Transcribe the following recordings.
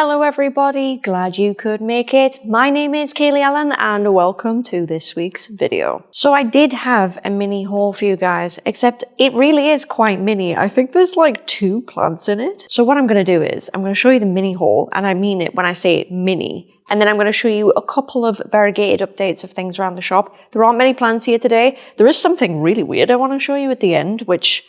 Hello everybody, glad you could make it. My name is Kaylee Ellen and welcome to this week's video. So I did have a mini haul for you guys, except it really is quite mini. I think there's like two plants in it. So what I'm going to do is I'm going to show you the mini haul and I mean it when I say mini. And then I'm going to show you a couple of variegated updates of things around the shop. There aren't many plants here today. There is something really weird I want to show you at the end, which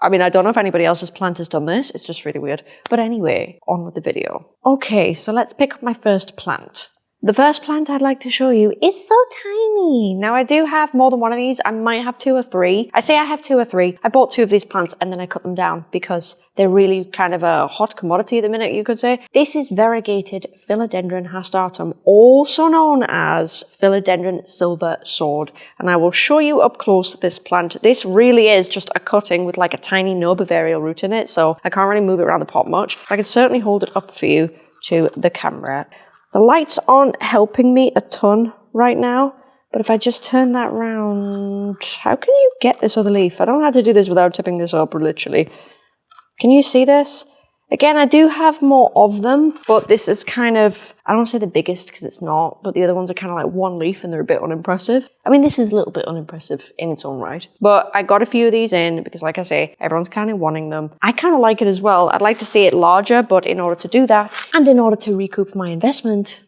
I mean, I don't know if anybody else's plant has done this. It's just really weird. But anyway, on with the video. Okay, so let's pick up my first plant. The first plant I'd like to show you is so tiny. Now I do have more than one of these. I might have two or three. I say I have two or three. I bought two of these plants and then I cut them down because they're really kind of a hot commodity at the minute, you could say. This is variegated Philodendron hastatum, also known as Philodendron silver sword. And I will show you up close this plant. This really is just a cutting with like a tiny nub of aerial root in it. So I can't really move it around the pot much. I can certainly hold it up for you to the camera. The lights aren't helping me a ton right now, but if I just turn that round, how can you get this other leaf? I don't know how to do this without tipping this up, literally. Can you see this? Again, I do have more of them, but this is kind of, I don't want to say the biggest because it's not, but the other ones are kind of like one leaf and they're a bit unimpressive. I mean, this is a little bit unimpressive in its own right, but I got a few of these in because like I say, everyone's kind of wanting them. I kind of like it as well. I'd like to see it larger, but in order to do that and in order to recoup my investment,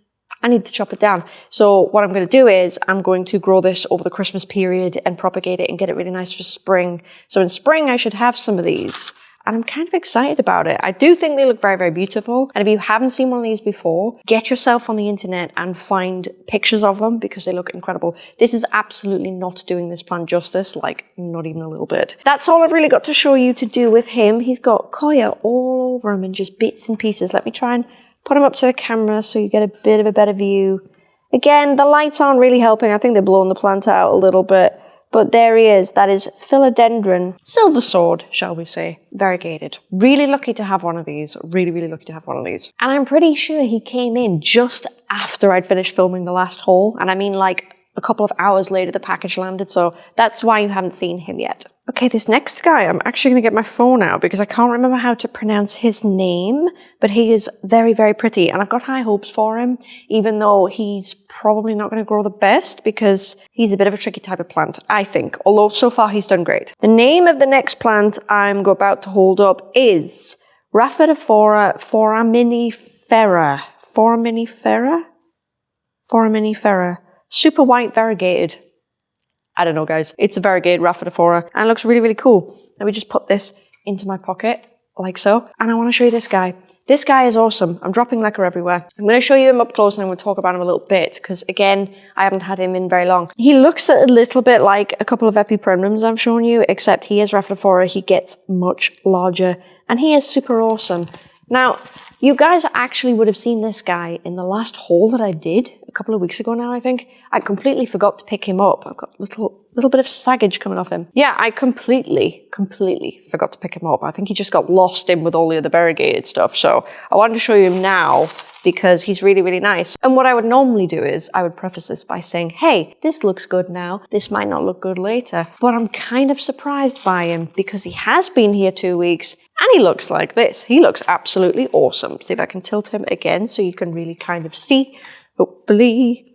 I need to chop it down. So what I'm going to do is I'm going to grow this over the Christmas period and propagate it and get it really nice for spring. So in spring, I should have some of these and I'm kind of excited about it. I do think they look very, very beautiful. And if you haven't seen one of these before, get yourself on the internet and find pictures of them because they look incredible. This is absolutely not doing this plant justice, like not even a little bit. That's all I've really got to show you to do with him. He's got coir all over him and just bits and pieces. Let me try and put him up to the camera so you get a bit of a better view. Again, the lights aren't really helping. I think they're blowing the plant out a little bit. But there he is. That is Philodendron silver sword, shall we say, variegated. Really lucky to have one of these. Really, really lucky to have one of these. And I'm pretty sure he came in just after I'd finished filming the last haul. And I mean like a couple of hours later the package landed. So that's why you haven't seen him yet. Okay, this next guy, I'm actually going to get my phone out because I can't remember how to pronounce his name, but he is very, very pretty and I've got high hopes for him, even though he's probably not going to grow the best because he's a bit of a tricky type of plant, I think, although so far he's done great. The name of the next plant I'm about to hold up is Rhaphidophora foraminifera. Foraminifera? Foraminifera. Super white variegated. I don't know, guys. It's a variegated Rhaphidophora and it looks really, really cool. Let me just put this into my pocket like so. And I want to show you this guy. This guy is awesome. I'm dropping lacquer everywhere. I'm going to show you him up close and to talk about him a little bit because again, I haven't had him in very long. He looks a little bit like a couple of Epipremnums I've shown you, except he is Rhaphidophora. He gets much larger and he is super awesome. Now, you guys actually would have seen this guy in the last haul that I did a couple of weeks ago now, I think. I completely forgot to pick him up. I've got a little, little bit of saggage coming off him. Yeah, I completely, completely forgot to pick him up. I think he just got lost in with all the other variegated stuff. So I wanted to show you him now because he's really, really nice. And what I would normally do is I would preface this by saying, hey, this looks good now. This might not look good later. But I'm kind of surprised by him because he has been here two weeks and he looks like this. He looks absolutely awesome. See if I can tilt him again so you can really kind of see, hopefully.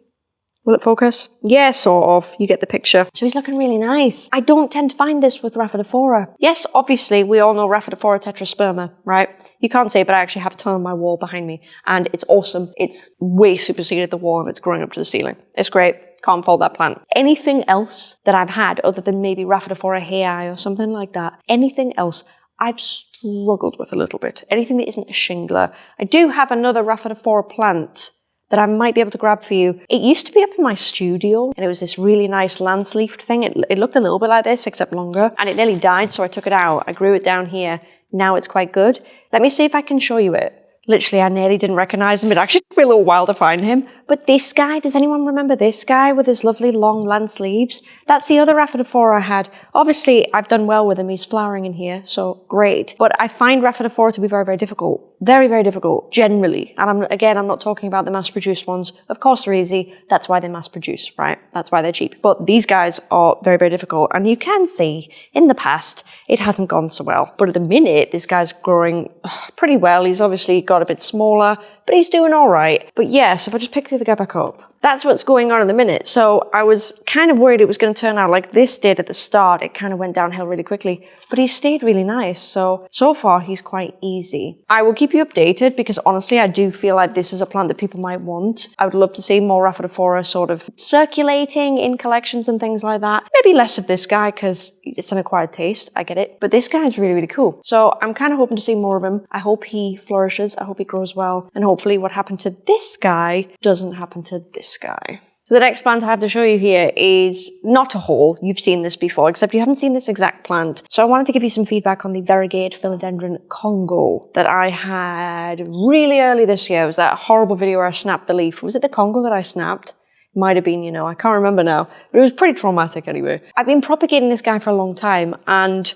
Will it focus? Yeah, sort of. You get the picture. So he's looking really nice. I don't tend to find this with Rhaphidophora. Yes, obviously, we all know Rhaphidophora tetrasperma, right? You can't see but I actually have a ton on my wall behind me. And it's awesome. It's way superseded the wall and it's growing up to the ceiling. It's great. Can't fault that plant. Anything else that I've had, other than maybe Rhaphidophora hayi or something like that, anything else, I've struggled with a little bit. Anything that isn't a shingler. I do have another Rhaphidophora plant that I might be able to grab for you. It used to be up in my studio and it was this really nice lance leafed thing. It, it looked a little bit like this except longer and it nearly died so I took it out. I grew it down here. Now it's quite good. Let me see if I can show you it. Literally, I nearly didn't recognize him. It actually took me a little while to find him, But this guy, does anyone remember this guy with his lovely long lance leaves? That's the other Rhaphidophora I had. Obviously, I've done well with him. He's flowering in here, so great. But I find Rhaphidophora to be very, very difficult. Very, very difficult, generally. And I'm, again, I'm not talking about the mass-produced ones. Of course they're easy. That's why they're mass-produced, right? That's why they're cheap. But these guys are very, very difficult. And you can see, in the past, it hasn't gone so well. But at the minute, this guy's growing uh, pretty well. He's obviously got a bit smaller, but he's doing all right. But yeah, so if I just pick the other guy back up, that's what's going on in the minute. So I was kind of worried it was going to turn out like this did at the start. It kind of went downhill really quickly, but he stayed really nice. So, so far he's quite easy. I will keep you updated because honestly, I do feel like this is a plant that people might want. I would love to see more Rhaphidophora sort of circulating in collections and things like that. Maybe less of this guy because it's an acquired taste. I get it. But this guy is really, really cool. So I'm kind of hoping to see more of him. I hope he flourishes. I hope he grows well. And hopefully what happened to this guy doesn't happen to this guy. So the next plant I have to show you here is not a haul. You've seen this before, except you haven't seen this exact plant. So I wanted to give you some feedback on the variegated Philodendron Congo that I had really early this year. It was that horrible video where I snapped the leaf. Was it the Congo that I snapped? Might have been, you know, I can't remember now. But it was pretty traumatic anyway. I've been propagating this guy for a long time and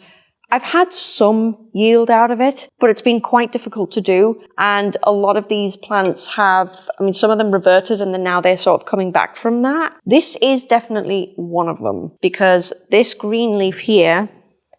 I've had some yield out of it, but it's been quite difficult to do. And a lot of these plants have, I mean, some of them reverted and then now they're sort of coming back from that. This is definitely one of them because this green leaf here,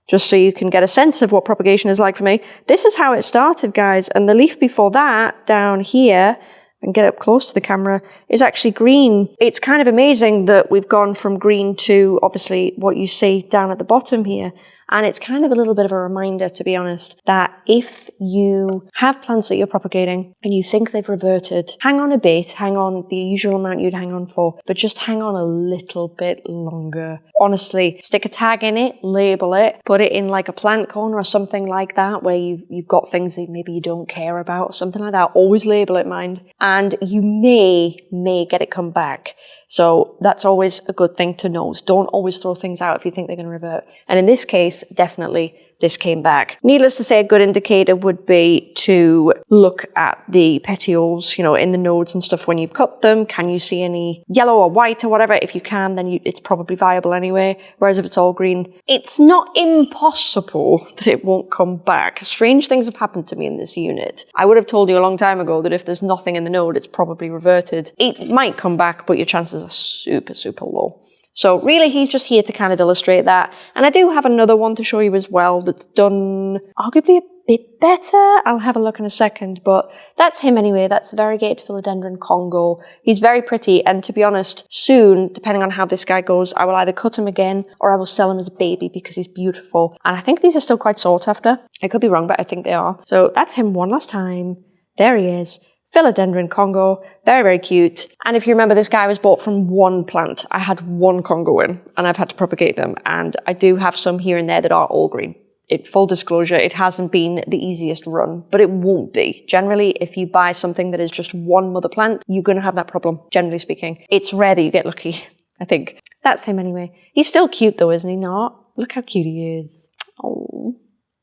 just so you can get a sense of what propagation is like for me, this is how it started, guys. And the leaf before that down here, and get up close to the camera, is actually green. It's kind of amazing that we've gone from green to obviously what you see down at the bottom here. And it's kind of a little bit of a reminder, to be honest, that if you have plants that you're propagating and you think they've reverted, hang on a bit, hang on the usual amount you'd hang on for, but just hang on a little bit longer. Honestly, stick a tag in it, label it, put it in like a plant corner or something like that where you've, you've got things that maybe you don't care about, something like that. Always label it, mind. And you may, may get it come back. So that's always a good thing to know. Don't always throw things out if you think they're going to revert. And in this case, definitely this came back. Needless to say, a good indicator would be to look at the petioles, you know, in the nodes and stuff when you've cut them. Can you see any yellow or white or whatever? If you can, then you, it's probably viable anyway. Whereas if it's all green, it's not impossible that it won't come back. Strange things have happened to me in this unit. I would have told you a long time ago that if there's nothing in the node, it's probably reverted. It might come back, but your chances are super, super low. So really he's just here to kind of illustrate that. And I do have another one to show you as well that's done arguably a bit better. I'll have a look in a second, but that's him anyway. That's variegated philodendron Congo. He's very pretty. And to be honest, soon, depending on how this guy goes, I will either cut him again or I will sell him as a baby because he's beautiful. And I think these are still quite sought after. I could be wrong, but I think they are. So that's him one last time. There he is. Philodendron Congo, very, very cute. And if you remember, this guy was bought from one plant. I had one Congo in, and I've had to propagate them. And I do have some here and there that are all green. It, full disclosure, it hasn't been the easiest run, but it won't be. Generally, if you buy something that is just one mother plant, you're going to have that problem, generally speaking. It's rare that you get lucky, I think. That's him anyway. He's still cute though, isn't he not? Look how cute he is. Oh.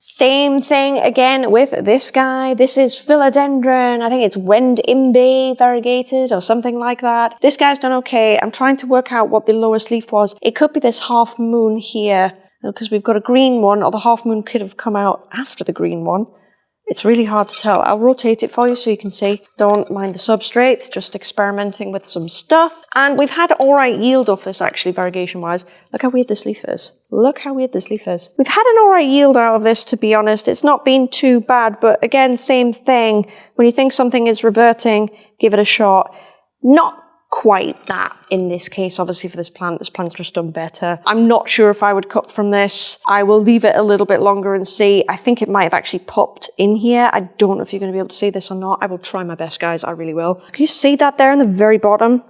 Same thing again with this guy. This is philodendron. I think it's Wend Imbe variegated or something like that. This guy's done okay. I'm trying to work out what the lowest leaf was. It could be this half moon here because we've got a green one or the half moon could have come out after the green one. It's really hard to tell. I'll rotate it for you so you can see. Don't mind the substrates, just experimenting with some stuff. And we've had all right yield off this actually, variegation-wise. Look how weird this leaf is. Look how weird this leaf is. We've had an all right yield out of this, to be honest. It's not been too bad, but again, same thing. When you think something is reverting, give it a shot. Not quite that in this case, obviously for this plant. This plant's just done better. I'm not sure if I would cut from this. I will leave it a little bit longer and see. I think it might have actually popped in here. I don't know if you're going to be able to see this or not. I will try my best, guys. I really will. Can you see that there in the very bottom?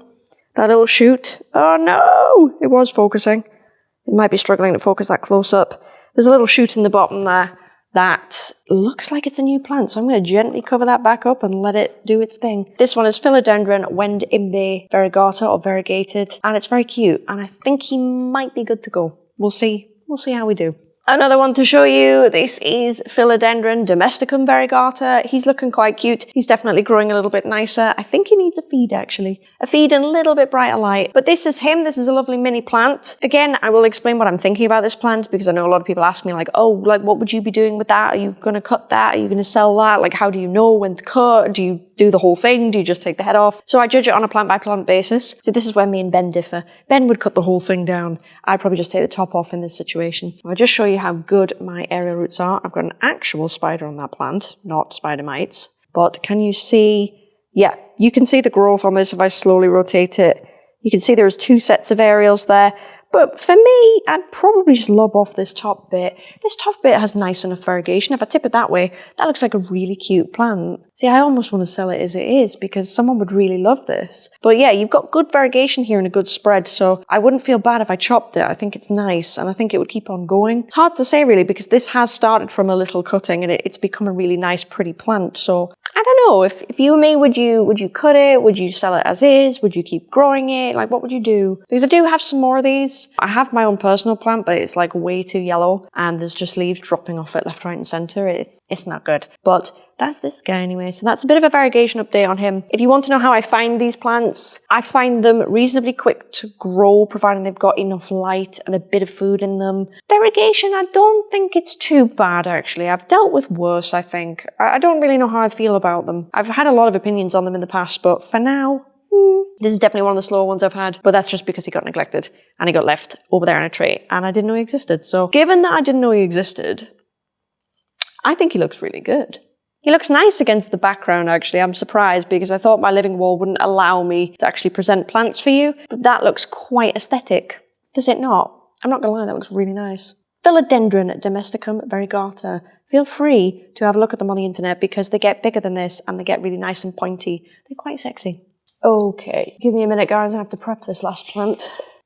That little shoot? Oh no! It was focusing. It might be struggling to focus that close up. There's a little shoot in the bottom there that looks like it's a new plant. So I'm going to gently cover that back up and let it do its thing. This one is Philodendron Wend Imbe variegata or variegated, and it's very cute. And I think he might be good to go. We'll see. We'll see how we do. Another one to show you, this is Philodendron domesticum variegata. He's looking quite cute. He's definitely growing a little bit nicer. I think he needs a feed actually. A feed and a little bit brighter light. But this is him. This is a lovely mini plant. Again, I will explain what I'm thinking about this plant because I know a lot of people ask me like, oh, like what would you be doing with that? Are you going to cut that? Are you going to sell that? Like how do you know when to cut? Do you do the whole thing? Do you just take the head off? So I judge it on a plant by plant basis. So this is where me and Ben differ. Ben would cut the whole thing down. I'd probably just take the top off in this situation. I'll just show you how good my aerial roots are. I've got an actual spider on that plant, not spider mites. But can you see? Yeah, you can see the growth on this if I slowly rotate it. You can see there's two sets of aerials there. But for me, I'd probably just lob off this top bit. This top bit has nice enough variegation. If I tip it that way, that looks like a really cute plant. See, I almost want to sell it as it is because someone would really love this. But yeah, you've got good variegation here and a good spread, so I wouldn't feel bad if I chopped it. I think it's nice and I think it would keep on going. It's hard to say really because this has started from a little cutting and it, it's become a really nice, pretty plant. So I don't know. If, if you were me, would you would you cut it? Would you sell it as is? Would you keep growing it? Like what would you do? Because I do have some more of these. I have my own personal plant, but it's like way too yellow and there's just leaves dropping off it left, right and centre. It's, it's not good. But that's this guy anyway. So that's a bit of a variegation update on him. If you want to know how I find these plants, I find them reasonably quick to grow, providing they've got enough light and a bit of food in them. Variegation, I don't think it's too bad actually. I've dealt with worse, I think. I don't really know how I feel about them. I've had a lot of opinions on them in the past, but for now, hmm, this is definitely one of the slower ones I've had, but that's just because he got neglected and he got left over there in a tree and I didn't know he existed. So given that I didn't know he existed, I think he looks really good. He looks nice against the background, actually. I'm surprised because I thought my living wall wouldn't allow me to actually present plants for you, but that looks quite aesthetic. Does it not? I'm not gonna lie, that looks really nice. Philodendron domesticum variegata. Feel free to have a look at them on the internet because they get bigger than this and they get really nice and pointy. They're quite sexy. Okay, give me a minute guys, I have to prep this last plant.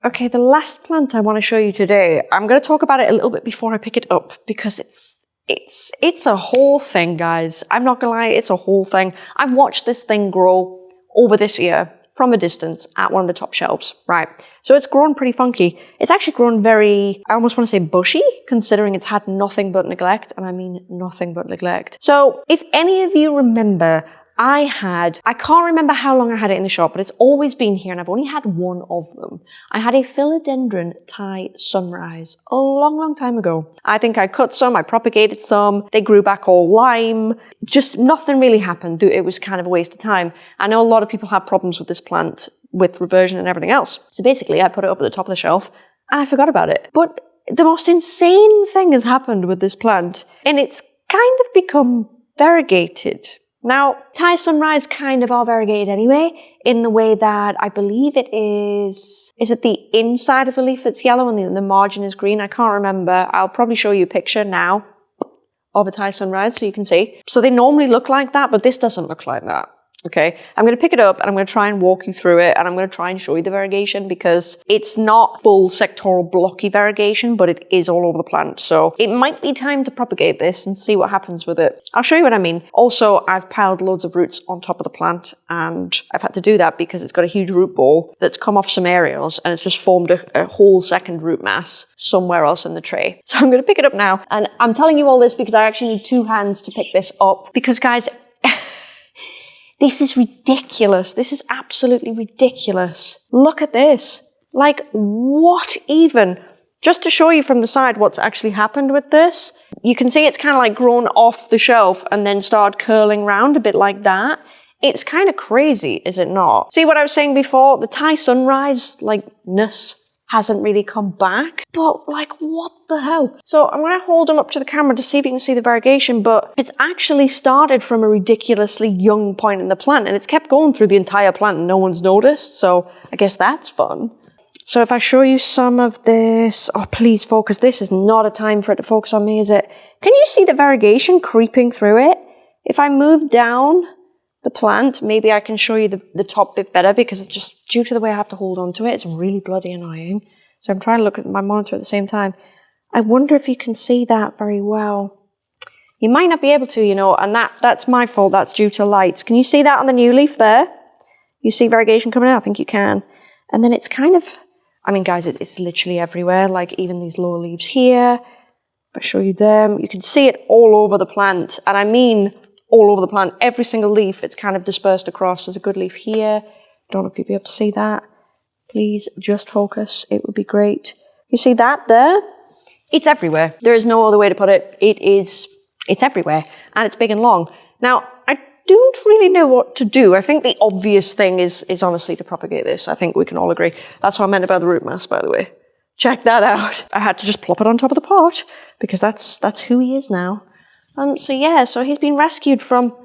Okay, the last plant I want to show you today, I'm going to talk about it a little bit before I pick it up because it's it's it's a whole thing, guys. I'm not gonna lie, it's a whole thing. I've watched this thing grow over this year from a distance at one of the top shelves, right? So it's grown pretty funky. It's actually grown very, I almost want to say bushy, considering it's had nothing but neglect, and I mean nothing but neglect. So if any of you remember I had, I can't remember how long I had it in the shop, but it's always been here and I've only had one of them. I had a philodendron Thai sunrise a long, long time ago. I think I cut some, I propagated some, they grew back all lime. Just nothing really happened. It was kind of a waste of time. I know a lot of people have problems with this plant with reversion and everything else. So basically I put it up at the top of the shelf and I forgot about it. But the most insane thing has happened with this plant and it's kind of become variegated now, Thai sunrise kind of are variegated anyway, in the way that I believe it is, is it the inside of the leaf that's yellow and the, the margin is green? I can't remember. I'll probably show you a picture now of a Thai sunrise so you can see. So they normally look like that, but this doesn't look like that. Okay, I'm going to pick it up and I'm going to try and walk you through it and I'm going to try and show you the variegation because it's not full sectoral blocky variegation, but it is all over the plant. So it might be time to propagate this and see what happens with it. I'll show you what I mean. Also, I've piled loads of roots on top of the plant and I've had to do that because it's got a huge root ball that's come off some aerials and it's just formed a, a whole second root mass somewhere else in the tray. So I'm going to pick it up now and I'm telling you all this because I actually need two hands to pick this up because guys, this is ridiculous. This is absolutely ridiculous. Look at this. Like, what even? Just to show you from the side what's actually happened with this, you can see it's kind of like grown off the shelf and then started curling round a bit like that. It's kind of crazy, is it not? See what I was saying before? The Thai sunrise, like, ness hasn't really come back. But like, what the hell? So I'm going to hold them up to the camera to see if you can see the variegation, but it's actually started from a ridiculously young point in the plant and it's kept going through the entire plant and no one's noticed. So I guess that's fun. So if I show you some of this, oh please focus, this is not a time for it to focus on me, is it? Can you see the variegation creeping through it? If I move down, the plant, maybe I can show you the, the top bit better because it's just due to the way I have to hold on to it, it's really bloody annoying. So I'm trying to look at my monitor at the same time. I wonder if you can see that very well. You might not be able to, you know, and that, that's my fault. That's due to lights. Can you see that on the new leaf there? You see variegation coming out? I think you can. And then it's kind of, I mean, guys, it, it's literally everywhere. Like even these lower leaves here. If I show you them, you can see it all over the plant. And I mean all over the plant. Every single leaf, it's kind of dispersed across. There's a good leaf here. Don't know if you'll be able to see that. Please just focus. It would be great. You see that there? It's everywhere. There is no other way to put it. It is, it's everywhere. And it's big and long. Now, I don't really know what to do. I think the obvious thing is, is honestly to propagate this. I think we can all agree. That's what I meant about the root mass, by the way. Check that out. I had to just plop it on top of the pot because that's, that's who he is now. Um, so yeah, so he's been rescued from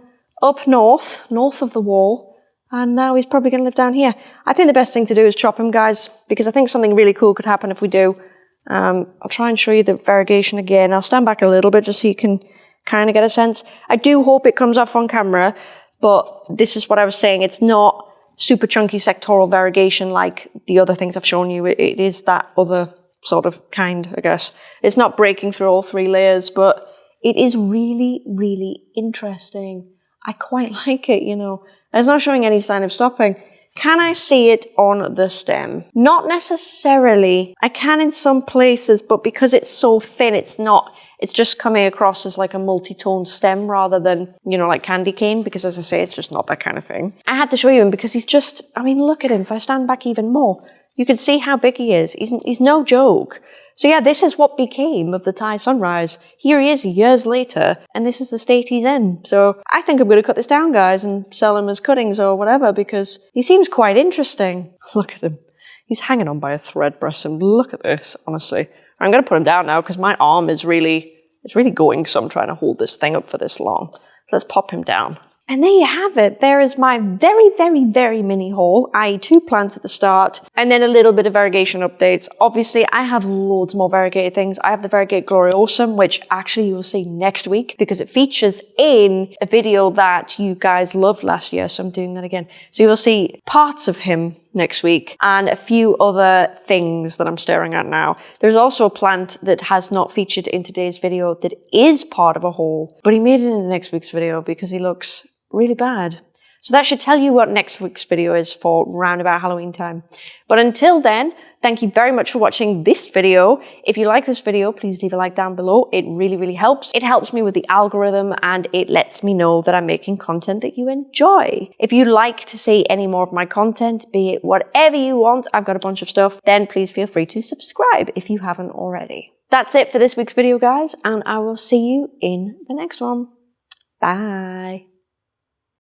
up north, north of the wall, and now he's probably going to live down here. I think the best thing to do is chop him, guys, because I think something really cool could happen if we do. Um, I'll try and show you the variegation again. I'll stand back a little bit just so you can kind of get a sense. I do hope it comes off on camera, but this is what I was saying. It's not super chunky sectoral variegation like the other things I've shown you. it, it is that other sort of kind, I guess. It's not breaking through all three layers, but it is really, really interesting. I quite like it, you know. It's not showing any sign of stopping. Can I see it on the stem? Not necessarily. I can in some places, but because it's so thin, it's not, it's just coming across as like a multi-tone stem rather than, you know, like candy cane, because as I say, it's just not that kind of thing. I had to show you him because he's just, I mean, look at him. If I stand back even more, you can see how big he is. He's, he's no joke. So yeah, this is what became of the Thai sunrise. Here he is years later, and this is the state he's in. So I think I'm going to cut this down, guys, and sell him as cuttings or whatever, because he seems quite interesting. Look at him. He's hanging on by a thread, bless him. Look at this, honestly. I'm going to put him down now, because my arm is really, it's really going, so I'm trying to hold this thing up for this long. Let's pop him down. And there you have it. There is my very, very, very mini haul, i.e. two plants at the start, and then a little bit of variegation updates. Obviously, I have loads more variegated things. I have the Variegate Gloriosum, which actually you'll see next week because it features in a video that you guys loved last year, so I'm doing that again. So you will see parts of him next week and a few other things that I'm staring at now. There's also a plant that has not featured in today's video that is part of a haul, but he made it in next week's video because he looks really bad. So that should tell you what next week's video is for round about Halloween time. But until then, thank you very much for watching this video. If you like this video, please leave a like down below. It really, really helps. It helps me with the algorithm and it lets me know that I'm making content that you enjoy. If you'd like to see any more of my content, be it whatever you want, I've got a bunch of stuff, then please feel free to subscribe if you haven't already. That's it for this week's video, guys, and I will see you in the next one. Bye.